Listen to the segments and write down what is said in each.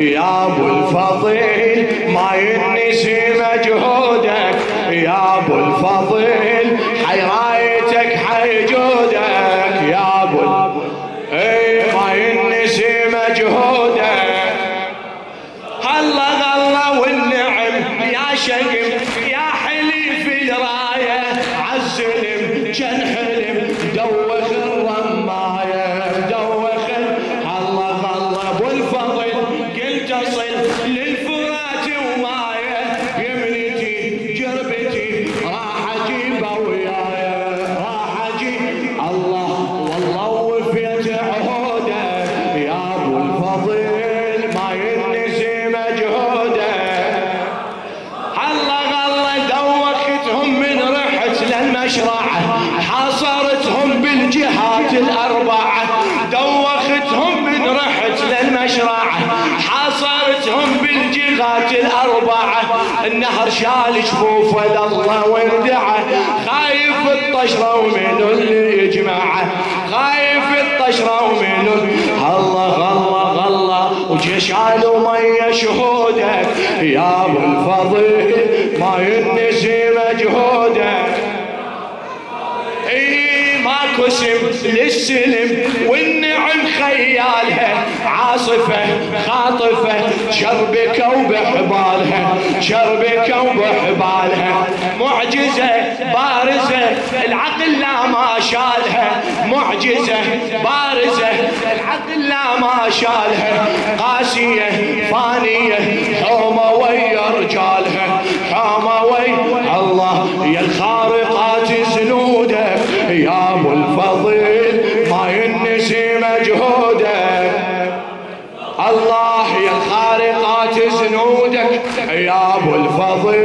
يا أبو الفضل ما ينسي مجهودك يا أبو الفضل حي رايتك حي جودك. يا أبو اي ما ينسي مجهودك هلا غلا والنعم يا شقم يا حليف الراية. عالزلم جن حلم ما ينسي مجهوده هلا غلا دوختهم من رحت للمشرعة حاصرتهم بالجهات الأربعة دوختهم من رحت للمشرعة. حاصرتهم بالجهات الأربعة. النهر شال جفوفه لله وردعه خايف الطشرة ومن اللي يجمعه خايف الطشرة ومن الله غلا على مية شهودك يا ابو الفضل ما ينسي مجهودك. إي ماكو سم للسلم والنعم خيالها. عاصفة خاطفة شربك وبحبالها شربك وبحبالها معجزة بارزة العقل لا ما شالها معجزة بارزة. العقل لا ما شالها قاسية فانية. حومة ويا رجالها حومة ويا الله. يا الخارقات زنودك يا أبو الفضل ما ينسي مجهودك الله يا الخارقات زنودك يا أبو الفضل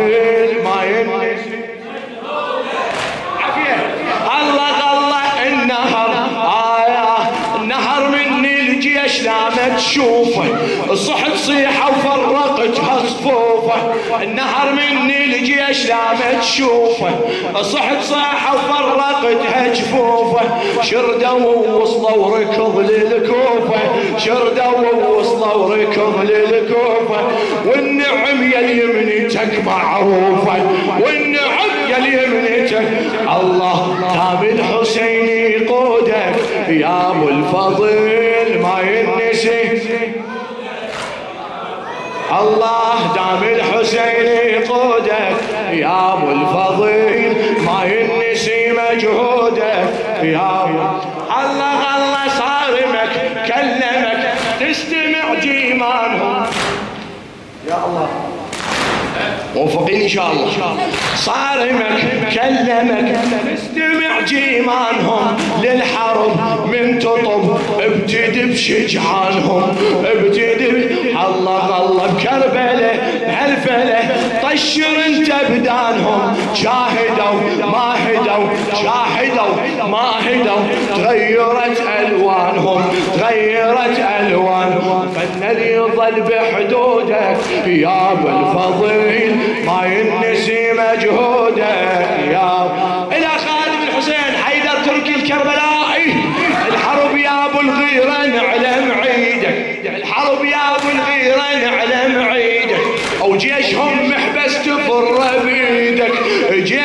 ما ينسي عافية الله غلا النهر آية النهر مني الجيش لا ما تشوفه صحت صيحة وفرقتها صفوفه النهر مني الجيش لا ما تشوفه. صحت صيحة وفرقتها جفوفه شردوا ووصلوا وركض للكوفة. شردوا ووصلوا وركض للكوفة. والنعم يا يمنتك معروفة. والنعم يا يمنتك الله تام الحسين يقودك يا أبو ينسي الله دام الحسين يقودك يا أبو الفضل ما ينسي مجهودك يا أبو الله الله صارمك كلمك تستمع جيمانهم. يا الله. موفقين إن شاء الله. صارمك كلمك استمع جيمانهم للحرب من تطب ابتدي بشجعانهم ابتدي الله الله بكربله بهالفله طشر انت بدانهم. شاهدوا ما هدوا شاهدوا ما هدوا تغيرت ألوانهم تغيرت ألوانهم. فالذي يظل بحدودك يا أبو الفضيل ما ينسي مجهودك يا إلى خالد بن حسين حيدر تركي الكربلائي. الحرب يا أبو الغيره نعلم عيدك. الحرب يا أبو الغيره نعلم عيدك. أو جيشهم محبس تفر بيدك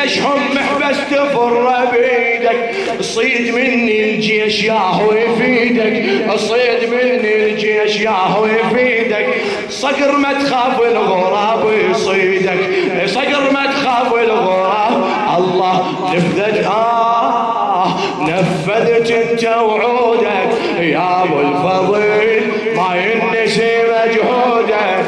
جيشهم محبس تفر بيدك صيد مني الجيش ياهو يفيدك. صيد مني الجيش ياهو يفيدك. صقر ما تخاف الغراب يصيدك. صقر ما تخاف الغراب الله نفذت. آه نفذت أنت وعودك. يا أبو الفضل ما ينسي مجهودك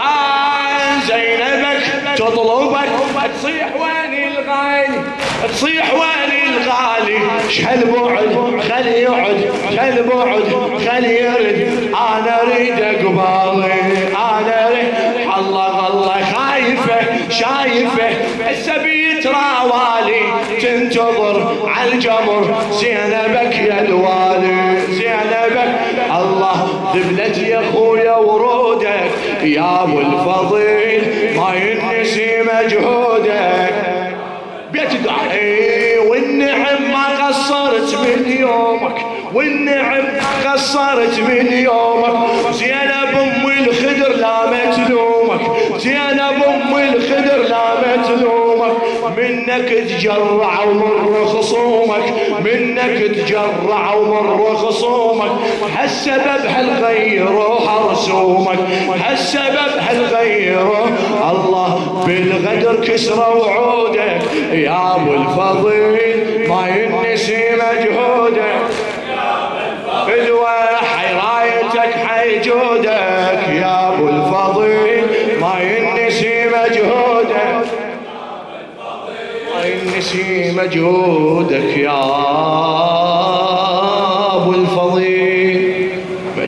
آه زينبك تطلبك تصيح وين الغالي تصيح وين الغالي. شحال بعد خلي يقعد خلي بعد خلي يرد. أنا أريد قبالي أنا أريد. الله الله خايفة شايفة. السبي راوالي تنتظر على الجمر. زينبك يا الوالي زينبك. الله ذبلت يا ورودك يا ابو الفضيل ما ينسي مجهودك. بيت دعي والنعم ما قصرت من يومك والنعم ما قصرت من يومك. زينب منك تجرع ومر خصومك منك تجرع ومر خصومك. هالسبب هالغيروا حرسومك هالسبب هالغيروا الله بالغدر كسروا وعودك. يا أبو الفضيل ما ينسي مجهودك ينسي مجهودك يا